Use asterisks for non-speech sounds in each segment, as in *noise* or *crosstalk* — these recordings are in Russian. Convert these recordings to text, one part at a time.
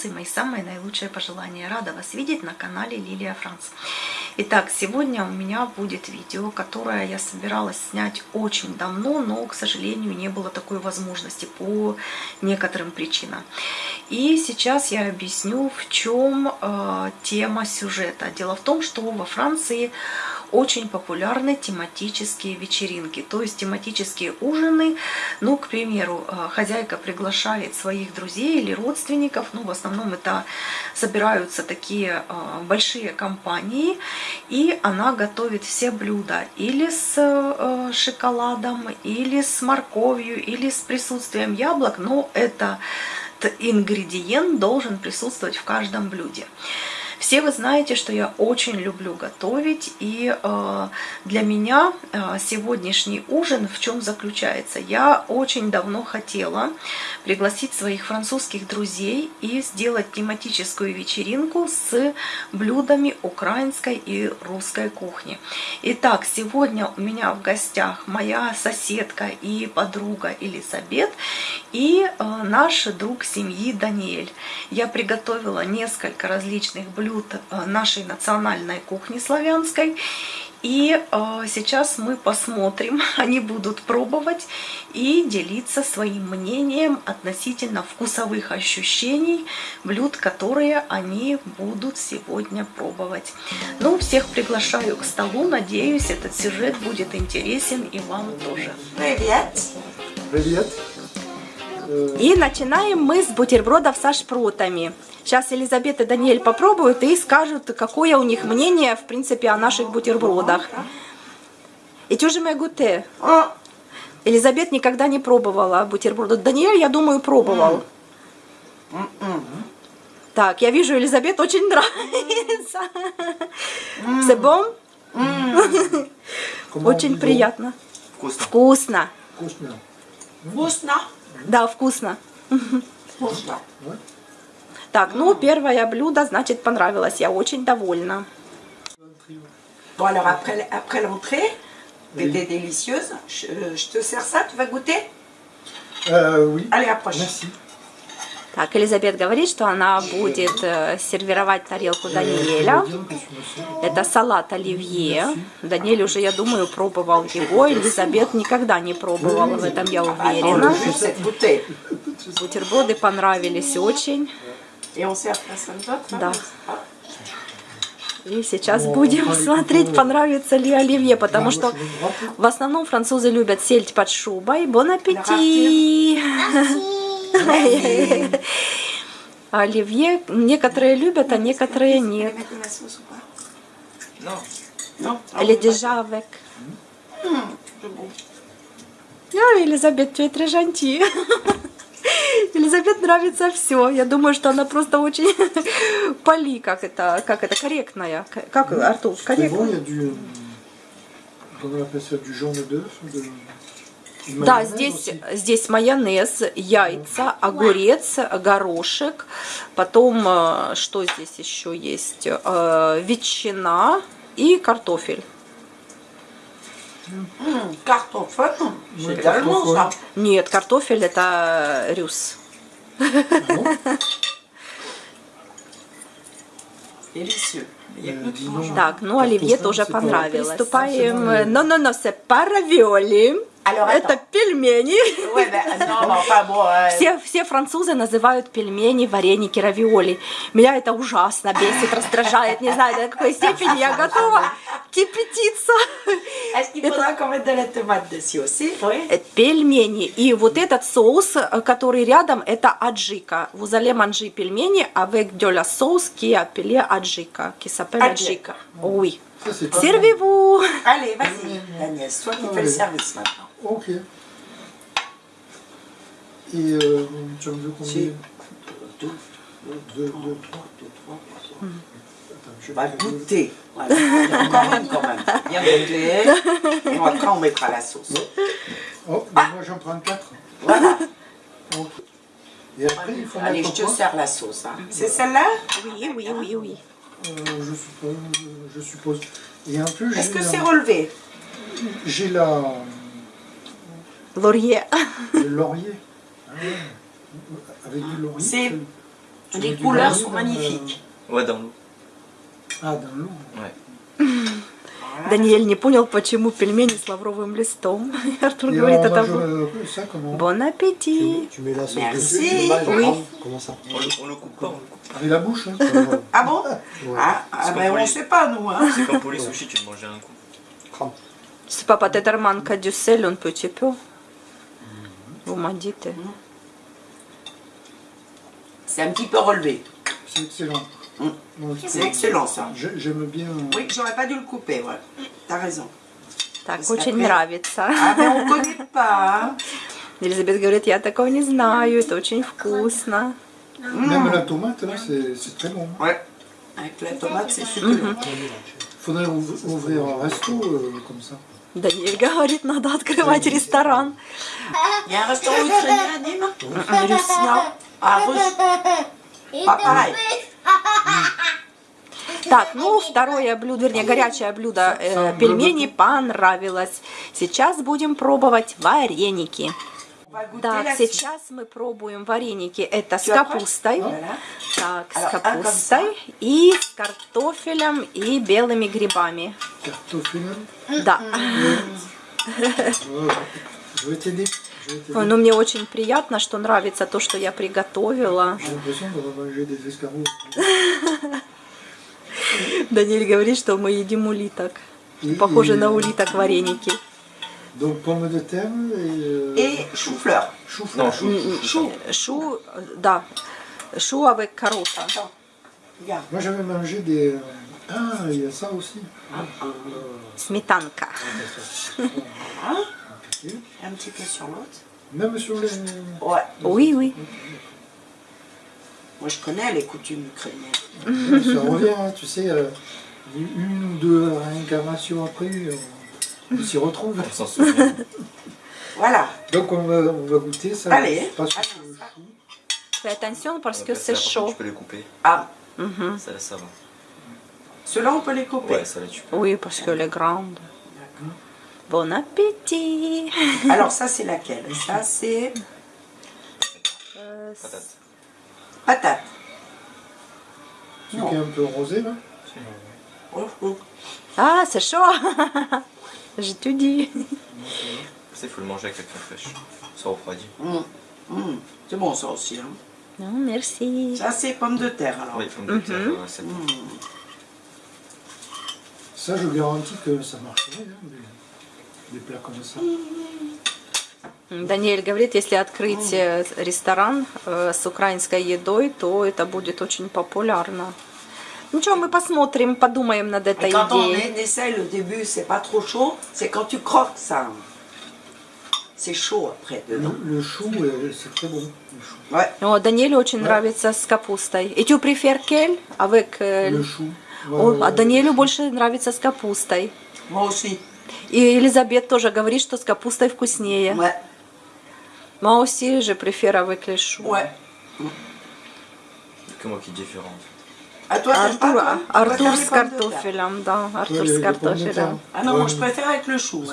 Франции. Мои самые наилучшие пожелания. Рада вас видеть на канале Лилия Франц. Итак, сегодня у меня будет видео, которое я собиралась снять очень давно, но, к сожалению, не было такой возможности по некоторым причинам. И сейчас я объясню, в чем э, тема сюжета. Дело в том, что во Франции очень популярны тематические вечеринки, то есть тематические ужины. Ну, к примеру, э, хозяйка приглашает своих друзей или родственников, ну, в основном это собираются такие э, большие компании, и она готовит все блюда или с э, шоколадом, или с морковью, или с присутствием яблок, но это ингредиент должен присутствовать в каждом блюде. Все вы знаете, что я очень люблю готовить, и э, для меня э, сегодняшний ужин в чем заключается? Я очень давно хотела пригласить своих французских друзей и сделать тематическую вечеринку с блюдами украинской и русской кухни. Итак, сегодня у меня в гостях моя соседка и подруга Елизабет и э, наш друг семьи Даниэль. Я приготовила несколько различных блюд блюд э, нашей национальной кухни славянской. И э, сейчас мы посмотрим, *laughs* они будут пробовать и делиться своим мнением относительно вкусовых ощущений блюд, которые они будут сегодня пробовать. Ну, всех приглашаю к столу, надеюсь, этот сюжет будет интересен и вам тоже. Привет! Привет! И начинаем мы с бутербродов со шпротами. Сейчас Елизавета и Даниэль попробуют и скажут, какое у них мнение, в принципе, о наших бутербродах. И мы гуте? Елизабет никогда не пробовала бутерброды. Даниэль, я думаю, пробовал. Так, я вижу, Елизабет очень нравится. Себом? Очень приятно. Вкусно. Вкусно. Вкусно. Вкусно? Да, вкусно. Вкусно. Так, ну, первое блюдо, значит, понравилось. Я очень довольна. Bon, alors après, après l'entrée, qui était délicieuse, je, je te sers ça, tu vas goûter Euh, oui. Allez, approche. Merci. Так, Елизабет говорит, что она будет э, сервировать тарелку Даниэля. Это салат оливье. Даниэль уже, я думаю, пробовал его. Елизабет никогда не пробовала, в этом я уверена. Cette bouteille. Бутерброды понравились очень. Personne d'autre Да. И сейчас будем смотреть, понравится ли оливье, потому что в основном французы любят сельдь под шубой. Бон аппетит! Оливье некоторые любят, а некоторые нет. Или avec. А, Елизабет, tu es très gentille. Елизабет нравится все. Я думаю, что она просто очень *laughs* поли, как это, как это, корректная. Как, Артур, il y корректная? Да, здесь, здесь майонез, яйца, огурец, горошек. Потом, э, что здесь еще есть? Э, Ветчина и картофель. Tellement ça. cartoffel. Нет, картофель это рюс. Ah donc. Так, ну оливье Картофель тоже понравилось. Приступаем. pas Но, но, но, c'est pas равиоли. Alors, Это. Пельмени. Euh, Все, все французы называют пельмени, вареники, равиоли. Меня это ужасно бесит, раздражает. Не знаю, до какой степени я готова кипятиться. Est-ce qu'il faudra qu'on mette de la tomate dessus aussi Oui. Э, Пельмени. И вот этот соус, э, который рядом, это аджика. Allez manger пельмени de la sauce qui est appelée аджика, s'appelle Аджика. pas Servez-vous. Allez, vas-y, Daniel, c'est toi qui fais le service maintenant. bon. Ok. Et euh, tu en veux combien Si. Deux, deux, deux, trois. Hmm. Attends, je On va goûter. Voilà. *laughs* Il y en a encore une quand même. Bien goûter. Et après, on mettra la sauce. Oh, ben moi j'en prends quatre. Voilà. Et après, il faut Allez, je te sers la sauce. hein. C'est celle-là Oui, oui, oui, oui. Euh, je suppose. Je suppose. Et en plus, Est-ce que la- c'est relevé? j'ai la Laurier. le laurier. Ah ouais. Avec du laurier. C'est- tu- tu Les mets du couleurs laurier sont dans le- magnifiques. Ouais, dans l'eau. Ah, dans l'eau. Ouais. Даниэль не понял, почему пельмени с лавровым листом. Артур Et говорит, on это mange был... euh, ça comment Бон аппетит! Tu mets la sauce Merci. dessus, tu le manges, Oui. hein Comment ça On le, on le coupe pas, on le coupe. Avec la bouche hein. Ah bon Ouais. Ah, ah C'est ben pas on poli. sait pas nous. Hein. C'est comme pour les sushis, tu le manges d'un coup. Crame. C'est pas peut-être manque du sel un petit peu. Vous m'en dites. C'est un petit peu relevé. C'est excellent. Mm. Moi, je C'est trouve- excellent ça. j'ai- J'aime bien. Oui, j'aurais pas dû le couper, ouais. T'as raison. Так, Parce очень qu'après- нравится. Ah mais on connaît pas. hein. Елизабет говорит, я такого не знаю, это очень вкусно. Même la tomate, là, c'est c'est très bon. Ouais. Avec la tomate, c'est succulent. Faudrait ouv- ouvrir un resto euh, comme ça. Даниэль говорит, надо открывать ресторан. Il y a un restaurant ukrainien à Nîmes М, Русь. Non. Ah, russe. Pas pareil. Так, ну, второе блюдо, вернее, горячее блюдо э, пельмени понравилось. Сейчас будем пробовать вареники. Так, сейчас мы пробуем вареники. Это с капустой. Так, с un comme капустой и с картофелем и белыми грибами. Cartoffeln. Да. Ой, ну мне очень приятно, что нравится то, что я приготовила. Даниэль говорит, что мы едим улиток. Похоже на улиток вареники. Donc pomme de terre et... Euh, et chou-fleur. Chou-fleur. Non, chou. Chou, euh, da. chou avec carotte. Hein. Yeah. Moi j'avais mangé des... Euh, ah, il y a ça aussi. Ah, ah. Smetanka. Ah, *laughs* hein? Un petit peu sur l'autre. Même sur les... Ouais. Oui, oui. Moi, je connais les coutumes ukrainiennes. Ça revient, hein, tu sais, une ou deux réincarnations après on s'y retrouve. On s'en souvient. *laughs* Voilà. Donc on va, on va goûter ça. Allez. Pas. Fais attention parce que c'est par contre, chaud. Tu peux les couper. Ah, Mhm. Ça, là, ça va. ceux-là, on peut les couper. Ouais, ça là, tu peux. Oui, parce qu'elle est grande. D'accord. Bon appétit. *laughs* Alors, ça, c'est laquelle? Ça, c'est Euh, Patate. patate. Celui qui est un peu rosé là? Oh, oh. Ah, c'est chaud. *laughs* J'ai tout dit. Ça, il faut le manger avec la crème fraîche. Ça refroidit. Hum, hum. C'est bon, ça aussi. hein. Non, merci. Ça, c'est pommes de terre, alors. Oui, pommes de terre, Mhm. ouais, c'est bon. Hum. Ça, je garantis que ça marcherait, hein, des, des plats comme ça. Даниэль говорит, если открыть э, ресторан э, с украинской едой, то это будет очень популярно. Ничего, мы посмотрим, подумаем над этой quand идеей. est- essaie au début, c'est pas trop chaud. C'est quand tu croques ça. C'est chaud après, dedans. Le, le chou, euh, c'est très bon. Le chou. Ouais. О, Даниэлю очень нравится с капустой. Et tu préfères quel avec euh, Le chou. О, Ouais, а Даниэлю больше нравится с капустой. Moi aussi. И Елизабет тоже говорит, что с капустой вкуснее. Ouais. Moi aussi, je préfère avec les choux. Ouais. Moi qui est Artur, Artur Scartofelam, da, Artur Scartofelam. Ah non, ah, moi je préfère avec le chou.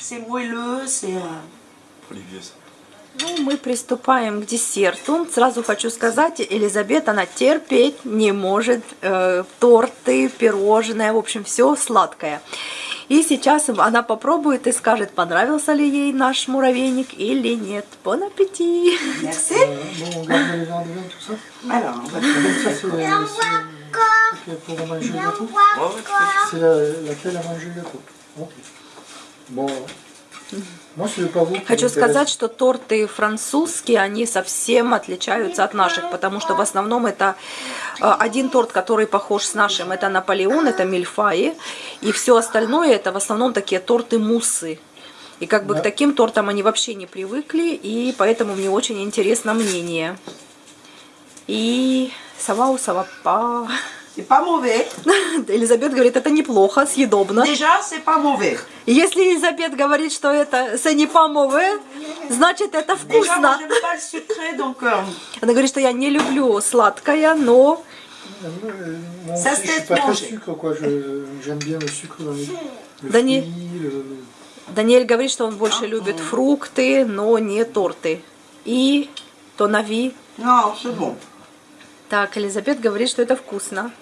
C'est moelleux, c'est... Euh, Pour les vieux, ça. Ну, мы приступаем к десерту. Сразу хочу сказать, Елизабет, она терпеть не может э, торты, пирожные, в общем, все сладкое. И сейчас она попробует и скажет, понравился ли ей наш муравейник или нет. Бон аппетит! Bon, Хочу сказать, что торты французские, они совсем отличаются от наших, потому что в основном это э, один торт, который похож с нашим, это Наполеон, это мильфаи, и все остальное это в основном такие торты-муссы. И как бы Да. к таким тортам они вообще не привыкли, и поэтому мне очень интересно мнение. И савау савапа. C'est pas mauvais. Элизабет говорит, это неплохо, съедобно. Déjà, c'est pas mauvais. Если Елизабет говорит, что это c'est не pas mauvais, значит это Déjà, moi, вкусно. j'aime pas le sucré, donc... euh, Она говорит, что я не люблю сладкое, но Moi Ça aussi, se je suis laisse pas très manger. sucre, quoi. Je- J'aime bien le sucre dans les le Да не- fruit, le- Даниэль говорит, что он больше любит фрукты, но не торты. И то нави. Non, c'est bon. Так, Елизабет говорит, что это вкусно.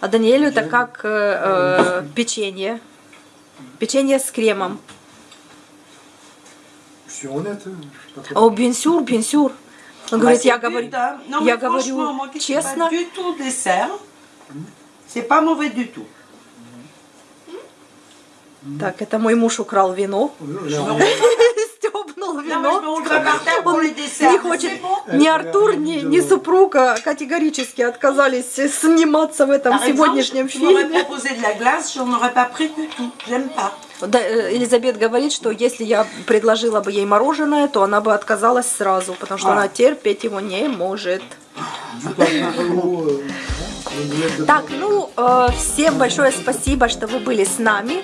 А Даниэлю это как э, э, печенье. Печенье с кремом. О, бенсюр, бенсюр. Он говорит, я говорю, я говорю честно. Так, это мой муж украл вино. Pour Он не хочет, ни Артур, ни, ни супруга категорически отказались сниматься в этом сегодняшнем фильме. Да, э, Елизабет говорит, что если я предложила бы ей мороженое, то она бы отказалась сразу, потому что А. она терпеть его не может. de Так, ну, э, всем большое спасибо, что вы были с нами.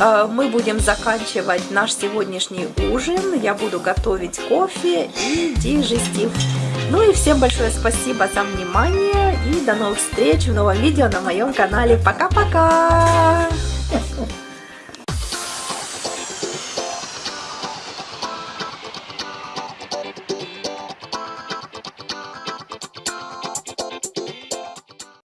Э, Мы будем заканчивать наш сегодняшний ужин. Я буду готовить кофе и дижестив. Ну и всем большое спасибо за внимание. И до новых встреч в новом видео на моем канале. Пока-пока!